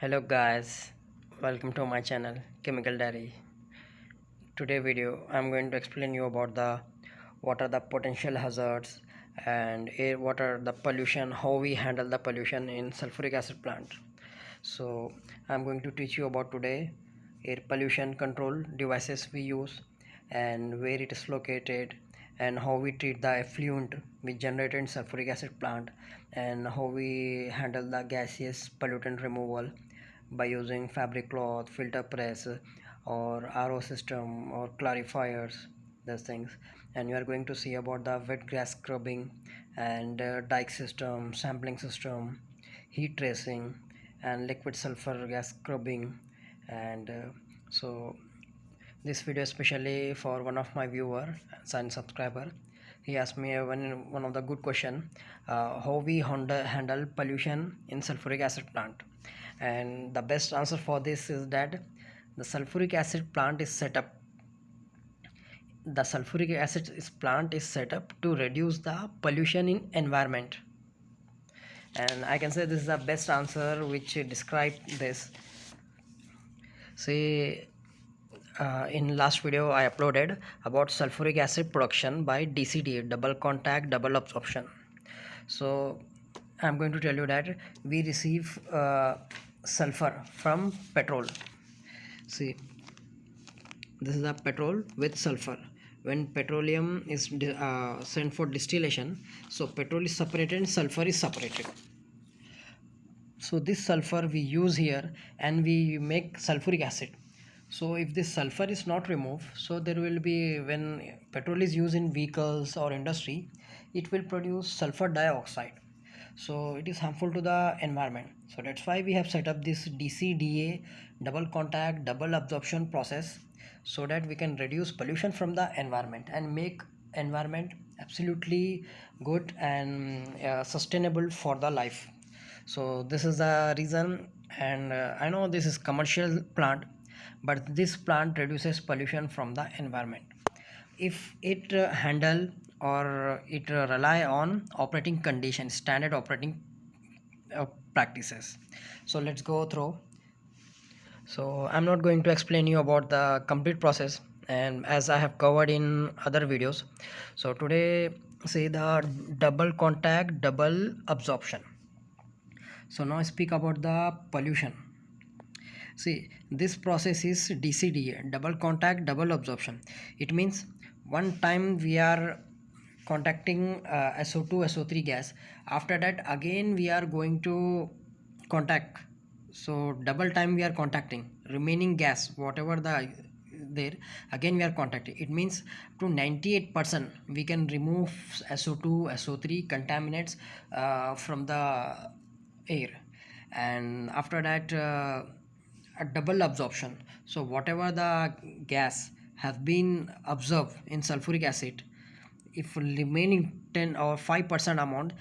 hello guys welcome to my channel chemical diary. Today video i'm going to explain you about the what are the potential hazards and air what are the pollution how we handle the pollution in sulfuric acid plant. So i'm going to teach you about today air pollution control devices we use and where it is located and how we treat the effluent we generate in sulfuric acid plant and how we handle the gaseous pollutant removal by using fabric cloth filter press or RO system or clarifiers those things. And you are going to see about the wet gas scrubbing and uh, dike system sampling system heat tracing and liquid sulfur gas scrubbing. And uh, so this video especially for one of my viewer and subscriber. He asked me one, one of the good question uh, how we handle pollution in sulfuric acid plant and the best answer for this is that the sulfuric acid plant is set up. The sulfuric acid is plant is set up to reduce the pollution in environment. And i can say this is the best answer which describe this. See uh, in last video I uploaded about sulfuric acid production by dcd double contact double absorption so I'm going to tell you that we receive uh, sulfur from petrol. See this is a petrol with sulfur. When petroleum is uh, sent for distillation so petrol is separated and sulfur is separated. So this sulfur we use here and we make sulfuric acid. So if this sulfur is not removed so there will be when petrol is used in vehicles or industry it will produce sulfur dioxide so it is harmful to the environment. So that's why we have set up this DCDA double contact double absorption process so that we can reduce pollution from the environment and make environment absolutely good and uh, sustainable for the life. So this is the reason and uh, i know this is commercial plant but this plant reduces pollution from the environment if it uh, handle or it uh, rely on operating conditions standard operating uh, practices. So let's go through. So i'm not going to explain you about the complete process and as i have covered in other videos. So today say the double contact double absorption. So now speak about the pollution. See this process is DCDA double contact double absorption. It means one time we are contacting uh, SO2 SO3 gas. After that again we are going to contact. So double time we are contacting. Remaining gas whatever the there again we are contacting. It means to 98 percent we can remove SO2 SO3 contaminants uh, from the air. And after that uh, a double absorption. So whatever the gas have been observed in sulfuric acid if remaining 10 or 5 percent amount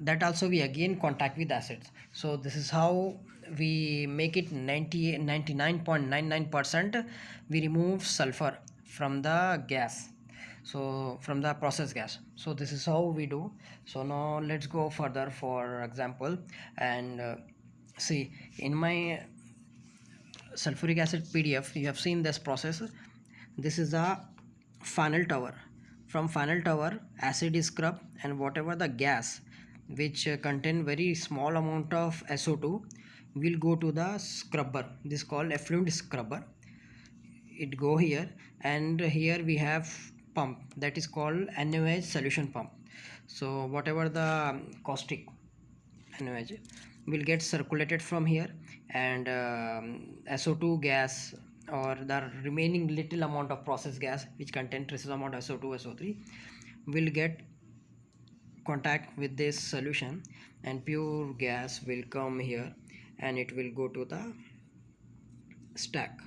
that also we again contact with acids. So this is how we make it 90 99.99 percent we remove sulfur from the gas. So from the process gas. So this is how we do. So now let's go further for example. And uh, see in my sulfuric acid pdf you have seen this process this is the final tower. From final tower acid is scrubbed and whatever the gas which uh, contain very small amount of SO2 will go to the scrubber. This called effluent scrubber. It go here and here we have pump. That is called NaOH solution pump. So whatever the caustic NaOH will get circulated from here and um, SO2 gas or the remaining little amount of process gas which contain traces amount of SO2 SO3 will get contact with this solution and pure gas will come here and it will go to the stack.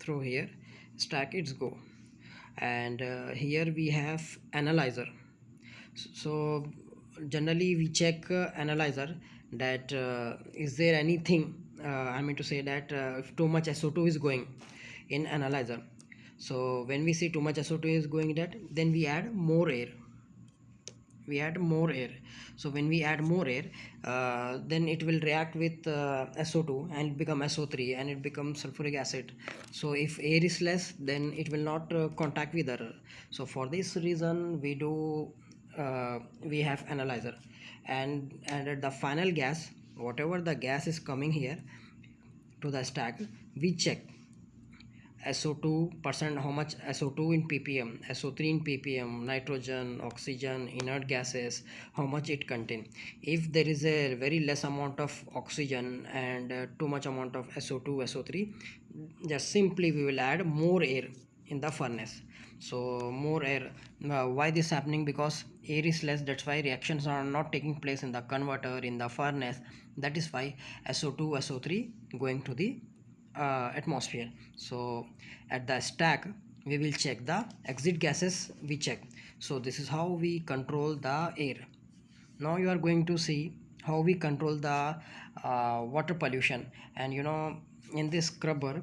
Through here stack it's go. And uh, here we have analyzer. So generally we check uh, analyzer that uh, is there anything i mean to say that uh, if too much so2 is going in analyzer. So when we see too much so2 is going that then we add more air. We add more air. So when we add more air uh, then it will react with uh, SO2 and become SO3 and it becomes sulfuric acid. So if air is less then it will not uh, contact with other so for this reason we do uh, we have analyzer. And and at the final gas whatever the gas is coming here to the stack we check. SO2 percent how much SO2 in ppm SO3 in ppm nitrogen oxygen inert gases how much it contain. If there is a very less amount of oxygen and uh, too much amount of SO2 SO3 just simply we will add more air in the furnace so more air uh, why this happening? Because air is less that's why reactions are not taking place in the converter in the furnace. That is why SO2 SO3 going to the uh, atmosphere. So at the stack we will check the exit gases we check. So this is how we control the air. Now you are going to see how we control the uh, water pollution. And you know in this scrubber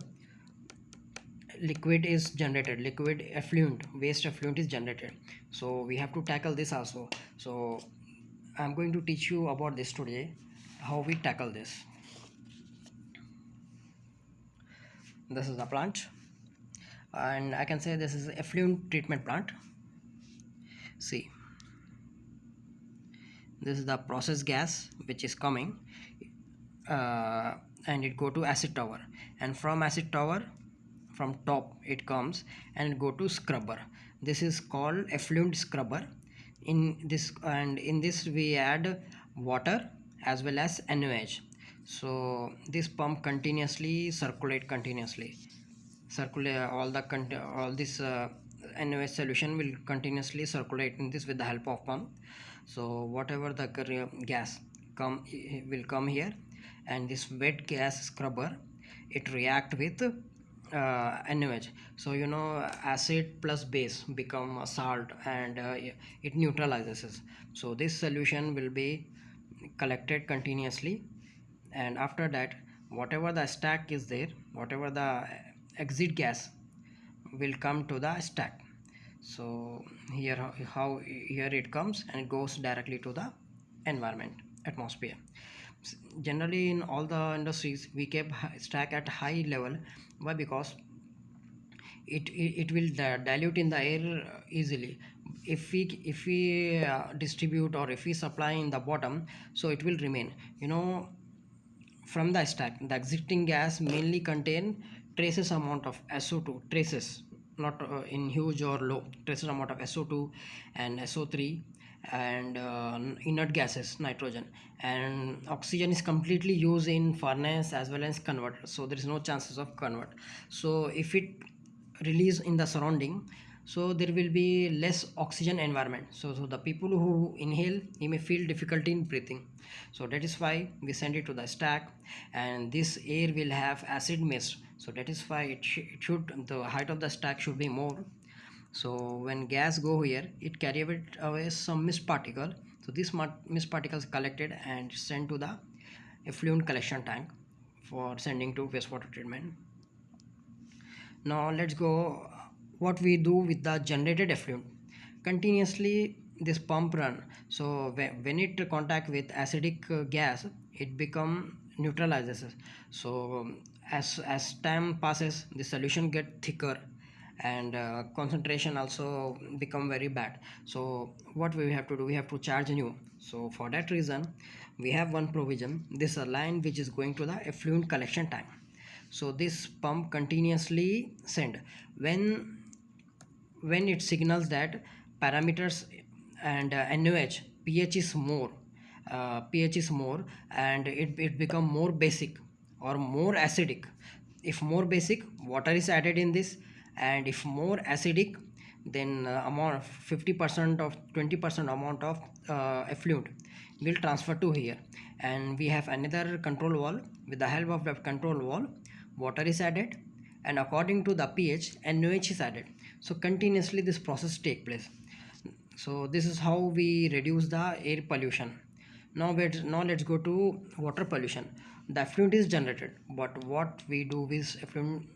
liquid is generated liquid effluent waste effluent is generated. So we have to tackle this also. So i'm going to teach you about this today how we tackle this. This is the plant. And I can say this is effluent treatment plant. See this is the process gas which is coming uh, and it go to acid tower. And from acid tower from top it comes and go to scrubber. This is called effluent scrubber. In this and in this we add water as well as NaOH so this pump continuously circulate continuously. Circulate all the all this uh, NaOH solution will continuously circulate in this with the help of pump. So whatever the gas come will come here and this wet gas scrubber it react with uh, NaOH so you know acid plus base become a salt and uh, it neutralizes so this solution will be collected continuously. And after that whatever the stack is there whatever the exit gas will come to the stack. So here how here it comes and it goes directly to the environment atmosphere. Generally in all the industries we keep stack at high level why? Because it, it, it will dilute in the air easily. If we if we uh, distribute or if we supply in the bottom so it will remain. You know from the stack the exiting gas mainly contain traces amount of SO2 traces not uh, in huge or low traces amount of SO2 and SO3 and uh, inert gases nitrogen. And oxygen is completely used in furnace as well as converter so there is no chances of convert. So if it release in the surrounding so there will be less oxygen environment. So, so the people who inhale he may feel difficulty in breathing. So that is why we send it to the stack and this air will have acid mist. So that is why it, sh it should the height of the stack should be more so when gas go here it carry away some mist particle. So this mist particles collected and sent to the effluent collection tank for sending to wastewater treatment. Now let's go what we do with the generated effluent. Continuously this pump run. So when it contact with acidic uh, gas it become neutralizes. So as as time passes the solution get thicker and uh, concentration also become very bad. So what we have to do we have to charge new. So for that reason we have one provision. This line which is going to the effluent collection tank so this pump continuously send. When when it signals that parameters and uh, pH is more uh, pH is more and it, it become more basic or more acidic. If more basic water is added in this and if more acidic then uh, amount 50% of 20% amount of uh, effluent will transfer to here. And we have another control valve. With the help of that control valve water is added and according to the pH NaOH is added. So continuously this process take place. So this is how we reduce the air pollution. Now let's now let's go to water pollution. The effluent is generated but what we do with effluent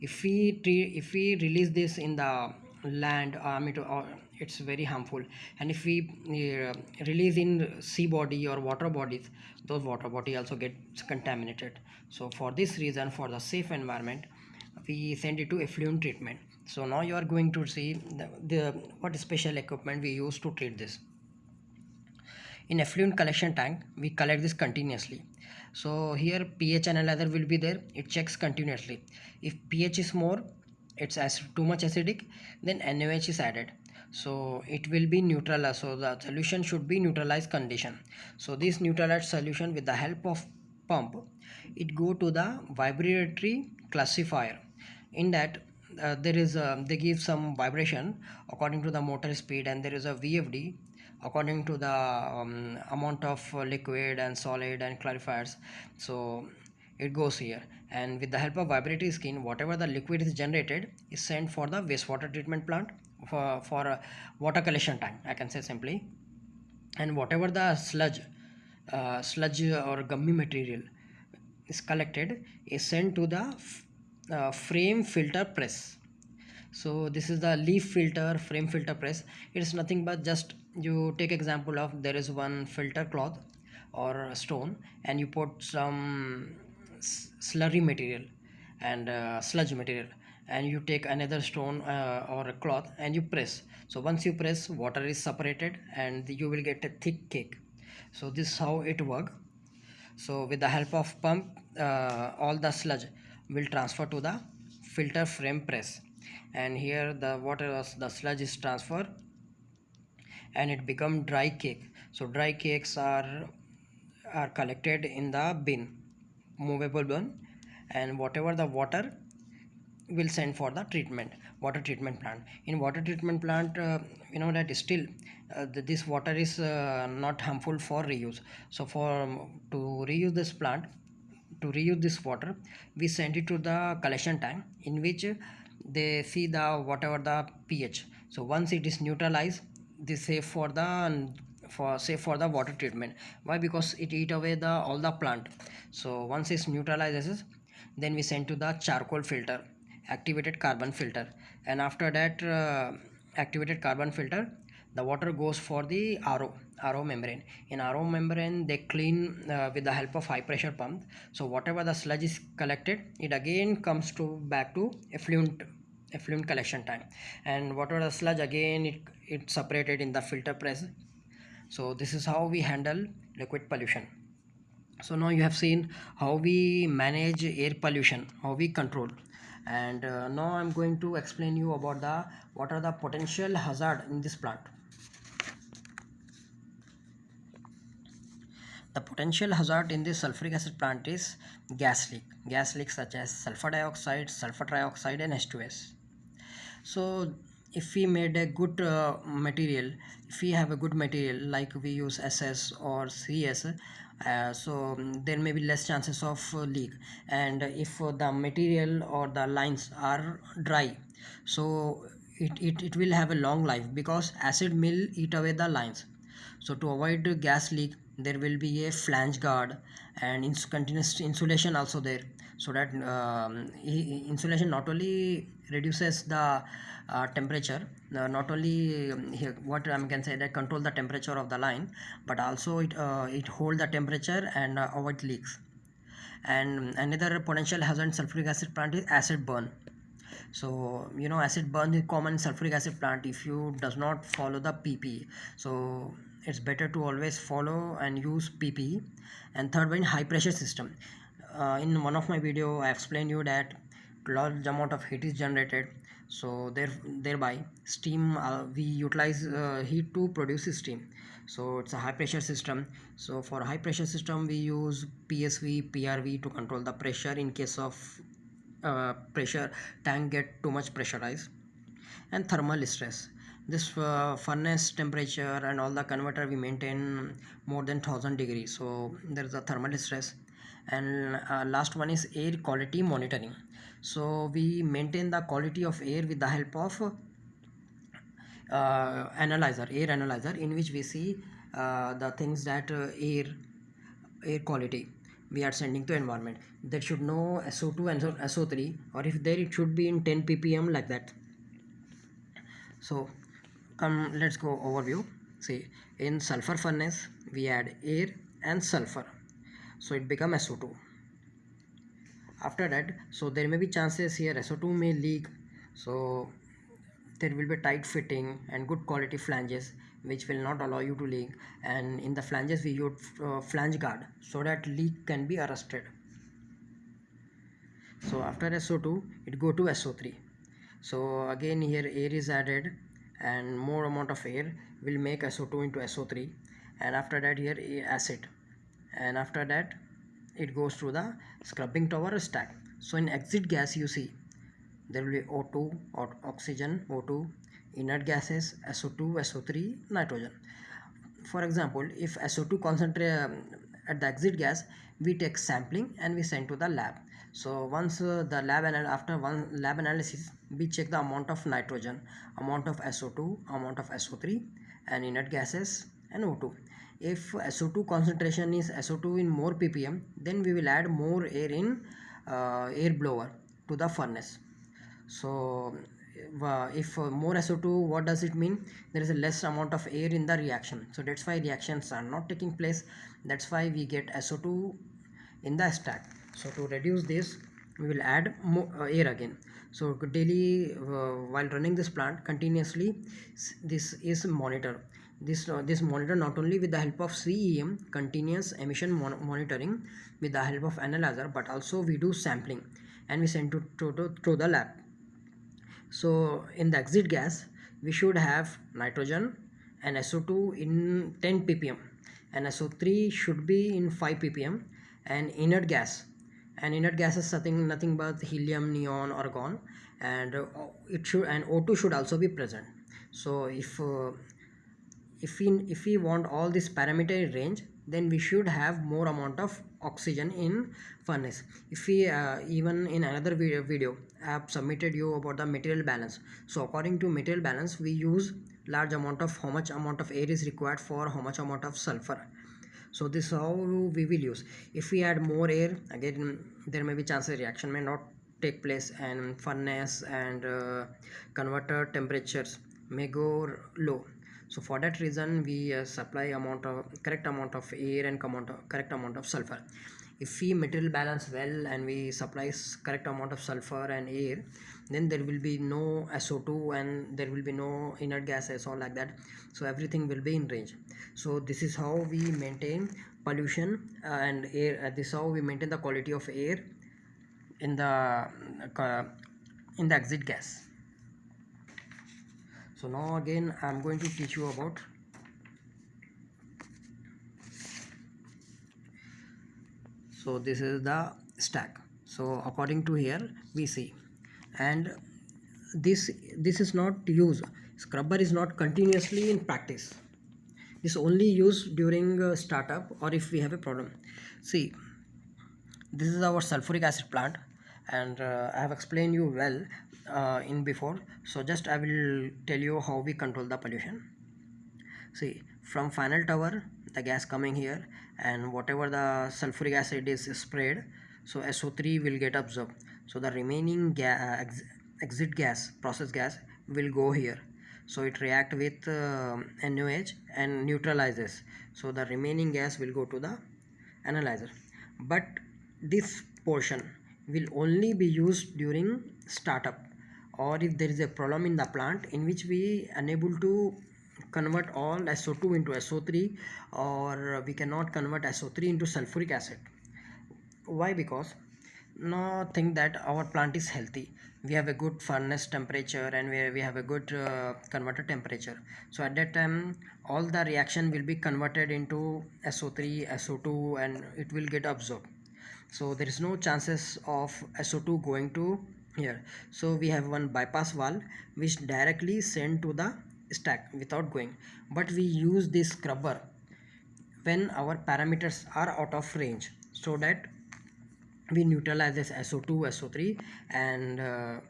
if we if we release this in the land uh, or it's very harmful. And if we uh, release in sea body or water bodies those water body also gets contaminated. So for this reason for the safe environment we send it to effluent treatment. So now you are going to see the, the what special equipment we use to treat this in effluent collection tank we collect this continuously. So here pH analyzer will be there. It checks continuously. If pH is more it's as too much acidic then NaOH is added. So it will be neutral so the solution should be neutralized condition. So this neutralized solution with the help of pump it go to the vibratory classifier. In that uh, there is a, they give some vibration according to the motor speed and there is a VFD according to the um, amount of liquid and solid and clarifiers. So it goes here. And with the help of vibratory skin whatever the liquid is generated is sent for the wastewater treatment plant for, for a water collection tank I can say simply. And whatever the sludge uh, sludge or gummy material is collected is sent to the uh, frame filter press so this is the leaf filter frame filter press. It is nothing but just you take example of there is one filter cloth or stone and you put some slurry material and uh, sludge material and you take another stone uh, or a cloth and you press. So once you press water is separated and you will get a thick cake. So this is how it work. So with the help of pump uh, all the sludge will transfer to the filter frame press and here the water was the sludge is transferred and it become dry cake. So dry cakes are are collected in the bin movable bin and whatever the water will send for the treatment water treatment plant. In water treatment plant uh, you know that still uh, this water is uh, not harmful for reuse. So for um, to reuse this plant to reuse this water we send it to the collection tank in which they see the whatever the pH. So once it is neutralized this safe for the for say for the water treatment. Why? Because it eat away the all the plant. So once it's neutralizes then we send to the charcoal filter activated carbon filter. And after that uh, activated carbon filter the water goes for the RO RO membrane. In RO membrane they clean uh, with the help of high pressure pump. So whatever the sludge is collected it again comes to back to effluent effluent collection time. And the sludge again it, it separated in the filter press. So this is how we handle liquid pollution. So now you have seen how we manage air pollution how we control. And uh, now i'm going to explain you about the what are the potential hazard in this plant. The potential hazard in this sulfuric acid plant is gas leak. Gas leaks such as sulfur dioxide sulfur trioxide and h2s so if we made a good uh, material if we have a good material like we use ss or cs uh, so um, there may be less chances of uh, leak. And if uh, the material or the lines are dry so it, it, it will have a long life because acid will eat away the lines. So to avoid gas leak there will be a flange guard and ins continuous insulation also there so that um, insulation not only reduces the uh, temperature uh, not only um, here, what I can say that control the temperature of the line but also it uh, it hold the temperature and uh, avoid leaks. And another potential hazard sulfuric acid plant is acid burn. So you know acid burn is common sulfuric acid plant if you does not follow the pp so it's better to always follow and use pp and third one high pressure system uh, in one of my video i explained you that large amount of heat is generated. So there thereby steam uh, we utilize uh, heat to produce steam. So it's a high pressure system. So for high pressure system we use psv prv to control the pressure in case of uh, pressure tank get too much pressurized and thermal stress. This uh, furnace temperature and all the converter we maintain more than 1000 degrees. So there is a thermal stress and uh, last one is air quality monitoring. So we maintain the quality of air with the help of uh, analyzer air analyzer in which we see uh, the things that uh, air air quality we are sending to environment. That should know SO2 and SO3 or if there it should be in 10 ppm like that. So come let's go overview. See in sulfur furnace we add air and sulfur so it become SO2 after that so there may be chances here SO2 may leak so there will be tight fitting and good quality flanges which will not allow you to leak. And in the flanges we use uh, flange guard so that leak can be arrested. So after SO2 it go to SO3 so again here air is added and more amount of air will make SO2 into SO3 and after that here acid and after that it goes through the scrubbing tower stack. So in exit gas you see there will be O2 or oxygen O2 inert gases SO2 SO3 nitrogen. For example if SO2 concentrate um, at the exit gas we take sampling and we send to the lab. So once uh, the lab and after one lab analysis we check the amount of nitrogen amount of SO2 amount of SO3 and inert gases and O2 if SO2 concentration is SO2 in more ppm then we will add more air in uh, air blower to the furnace. So uh, if uh, more SO2 what does it mean? There is a less amount of air in the reaction. So that's why reactions are not taking place. That's why we get SO2 in the stack. So to reduce this we will add more uh, air again. So daily uh, while running this plant continuously this is monitor this uh, this monitor not only with the help of CEM continuous emission mon monitoring with the help of analyzer but also we do sampling and we send to, to, to, to the lab. So in the exit gas we should have nitrogen and SO2 in 10 ppm and SO3 should be in 5 ppm and inert gas. And inert gas is nothing nothing but helium neon argon and uh, it should and O2 should also be present. So if uh, if we if we want all this parameter range then we should have more amount of oxygen in furnace. If we uh, even in another video, video i have submitted you about the material balance. So according to material balance we use large amount of how much amount of air is required for how much amount of sulfur. So this is how we will use. If we add more air again there may be chances reaction may not take place and furnace and uh, converter temperatures may go low so for that reason we uh, supply amount of correct amount of air and amount of, correct amount of sulfur. If we material balance well and we supply correct amount of sulfur and air then there will be no SO2 and there will be no inert gases or like that. So everything will be in range. So this is how we maintain pollution uh, and air uh, this is how we maintain the quality of air in the uh, in the exit gas so now again i'm going to teach you about so this is the stack. So according to here we see. And this this is not used. Scrubber is not continuously in practice. This only used during startup or if we have a problem. See this is our sulfuric acid plant and uh, I have explained you well uh, in before. So just I will tell you how we control the pollution. See from final tower the gas coming here and whatever the sulfuric acid is sprayed so SO3 will get absorbed. So the remaining ga uh, ex exit gas process gas will go here. So it react with uh, NOH and neutralizes. So the remaining gas will go to the analyzer. But this portion will only be used during startup or if there is a problem in the plant in which we unable to convert all SO2 into SO3 or we cannot convert SO3 into sulfuric acid. Why? Because now think that our plant is healthy. We have a good furnace temperature and we, we have a good uh, converter temperature. So at that time all the reaction will be converted into SO3 SO2 and it will get absorbed so there is no chances of SO2 going to here. So we have one bypass valve which directly send to the stack without going. But we use this scrubber when our parameters are out of range so that we neutralize this SO2 SO3 and uh,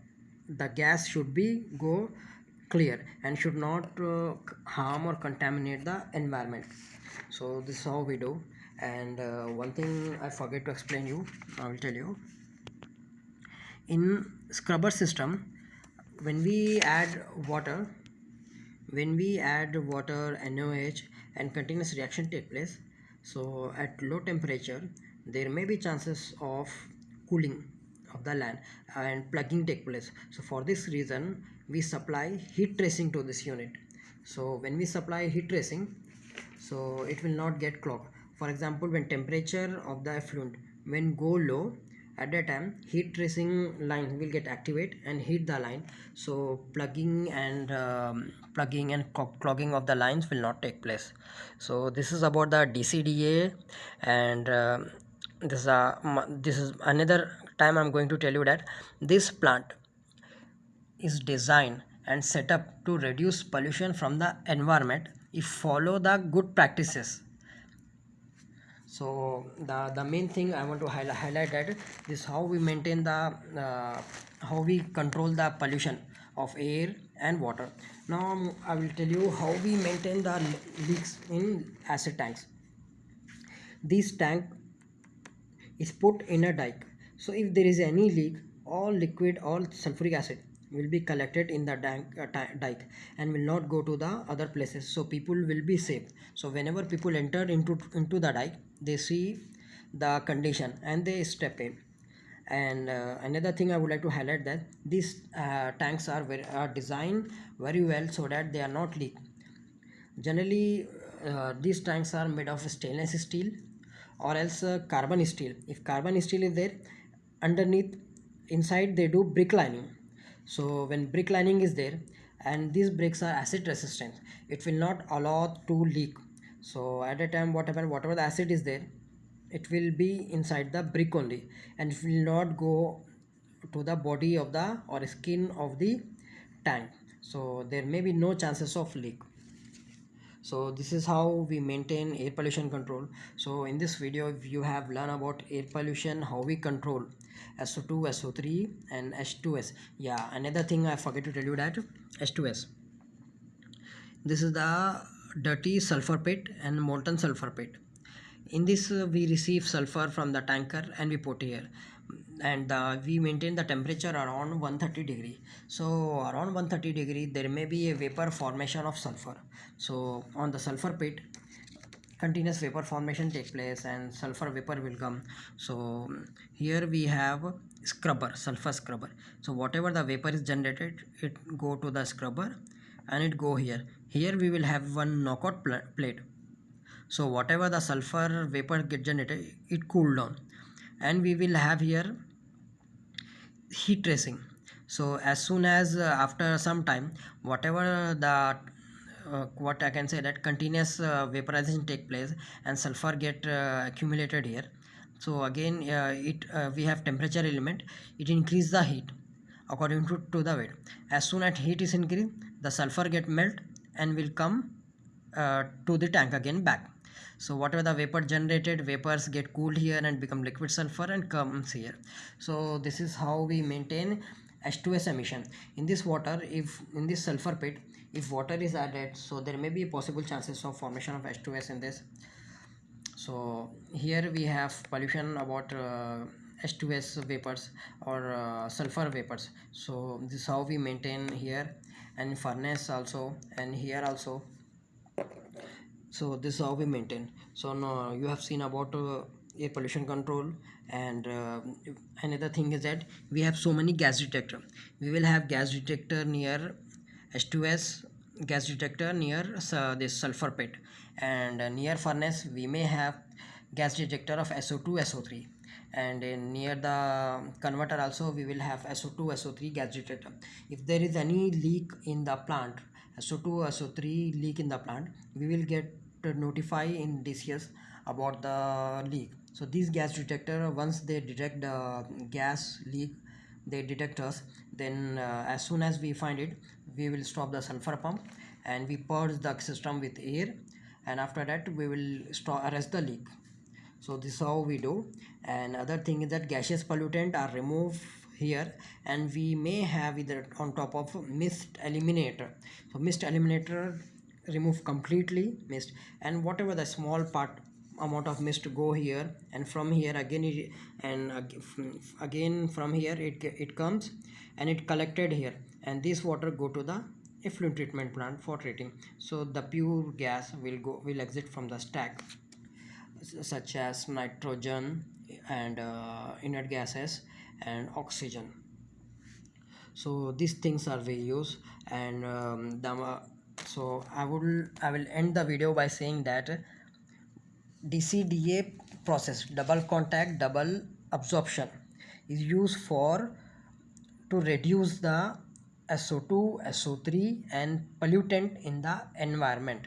the gas should be go clear and should not uh, harm or contaminate the environment. So this is how we do and uh, one thing I forget to explain you I will tell you. In scrubber system when we add water when we add water NOH and continuous reaction take place so at low temperature there may be chances of cooling of the land and plugging take place. So for this reason we supply heat tracing to this unit. So when we supply heat tracing so it will not get clogged for example when temperature of the effluent when go low at that time heat tracing line will get activate and heat the line. So plugging and um, plugging and clogging of the lines will not take place. So this is about the DCDA and uh, this is a this is another time I'm going to tell you that this plant is designed and set up to reduce pollution from the environment. If follow the good practices so the the main thing i want to highlight, highlight that is how we maintain the uh, how we control the pollution of air and water. Now i will tell you how we maintain the leaks in acid tanks. This tank is put in a dike. So if there is any leak all liquid all sulfuric acid will be collected in the dike, uh, and will not go to the other places. So people will be safe so whenever people enter into into the dike they see the condition and they step in. And uh, another thing i would like to highlight that these uh, tanks are very are designed very well so that they are not leak generally uh, these tanks are made of stainless steel or else uh, carbon steel. If carbon steel is there underneath inside they do brick lining so when brick lining is there and these bricks are acid resistant it will not allow to leak. So at a time what whatever the acid is there it will be inside the brick only and it will not go to the body of the or skin of the tank. So there may be no chances of leak. So this is how we maintain air pollution control. So in this video you have learned about air pollution how we control SO2 SO3 and H2S yeah another thing I forget to tell you that H2S this is the dirty sulfur pit and molten sulfur pit. In this uh, we receive sulfur from the tanker and we put here. And uh, we maintain the temperature around 130 degree. So around 130 degree there may be a vapor formation of sulfur. So on the sulfur pit continuous vapor formation take place and sulfur vapor will come. So here we have scrubber sulfur scrubber. So whatever the vapor is generated it go to the scrubber and it go here. Here we will have one knockout pl plate. So whatever the sulfur vapor get generated it cool down. And we will have here heat tracing. So as soon as uh, after some time whatever the what I can say that continuous uh, vaporization take place and sulfur get uh, accumulated here. So again uh, it uh, we have temperature element. It increase the heat according to, to the weight. As soon as heat is increased the sulfur get melt and will come uh, to the tank again back. So whatever the vapor generated vapors get cooled here and become liquid sulfur and comes here. So this is how we maintain H2S emission. In this water if in this sulfur pit if water is added so there may be possible chances of formation of H2S in this. So here we have pollution about uh, H2S vapors or uh, sulfur vapors. So this is how we maintain here. And furnace also and here also. So this is how we maintain. So now you have seen about uh, air pollution control and uh, another thing is that we have so many gas detector. We will have gas detector near H2S gas detector near uh, this sulfur pit. And uh, near furnace we may have gas detector of SO2 SO3 and near the converter also we will have SO2 SO3 gas detector. If there is any leak in the plant SO2 SO3 leak in the plant we will get notify in DCS about the leak. So these gas detector once they detect the gas leak they detect us then uh, as soon as we find it we will stop the sulfur pump and we purge the system with air. And after that we will stop arrest the leak. So this is how we do. And other thing is that gaseous pollutant are removed here and we may have either on top of mist eliminator. So mist eliminator remove completely mist. And whatever the small part amount of mist go here and from here again it, and again from here it it comes and it collected here. And this water go to the effluent treatment plant for treating. So the pure gas will go will exit from the stack such as nitrogen and uh, inert gases and oxygen. So these things are we use and um, the, so i will i will end the video by saying that dcda process double contact double absorption is used for to reduce the SO2, SO3 and pollutant in the environment.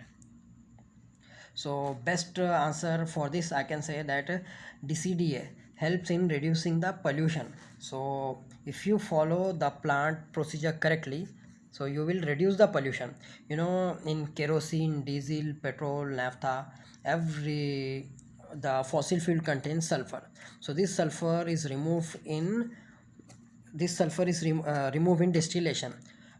So best answer for this I can say that DCDA helps in reducing the pollution. So if you follow the plant procedure correctly, so you will reduce the pollution. You know in kerosene, diesel, petrol, naphtha, every the fossil fuel contains sulfur. So this sulfur is removed in this sulfur is rem uh, removed in distillation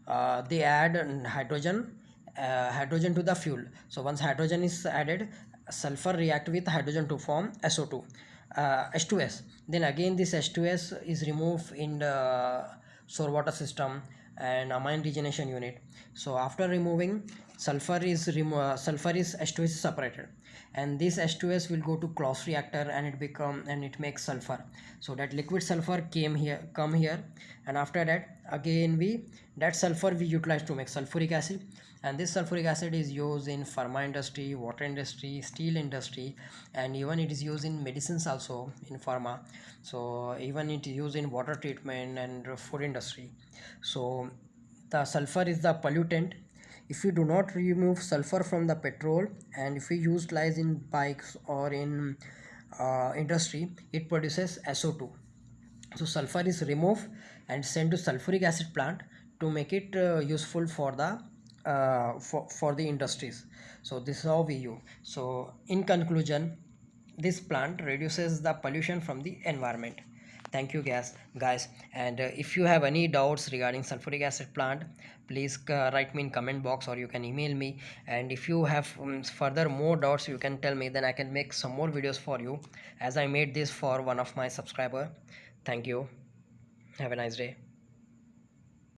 uh, they add hydrogen uh, hydrogen to the fuel so once hydrogen is added sulfur react with hydrogen to form SO2 H2S uh, then again this H2S is removed in the sour water system and amine regeneration unit. So after removing sulfur is remo uh, sulfur is H2S is separated. And this H2S will go to Claus reactor and it become and it makes sulfur. So that liquid sulfur came here come here. And after that again we that sulfur we utilize to make sulfuric acid. And this sulfuric acid is used in pharma industry water industry steel industry and even it is used in medicines also in pharma. So even it is used in water treatment and food industry. So the sulfur is the pollutant. If you do not remove sulfur from the petrol and if we utilize in bikes or in uh, industry it produces SO2 so sulfur is removed and sent to sulfuric acid plant to make it uh, useful for the uh, for, for the industries. So this is how we use. So in conclusion this plant reduces the pollution from the environment. Thank you guys guys. And uh, if you have any doubts regarding sulfuric acid plant please uh, write me in comment box or you can email me. And if you have um, further more doubts you can tell me. Then i can make some more videos for you. As i made this for one of my subscriber. Thank you. Have a nice day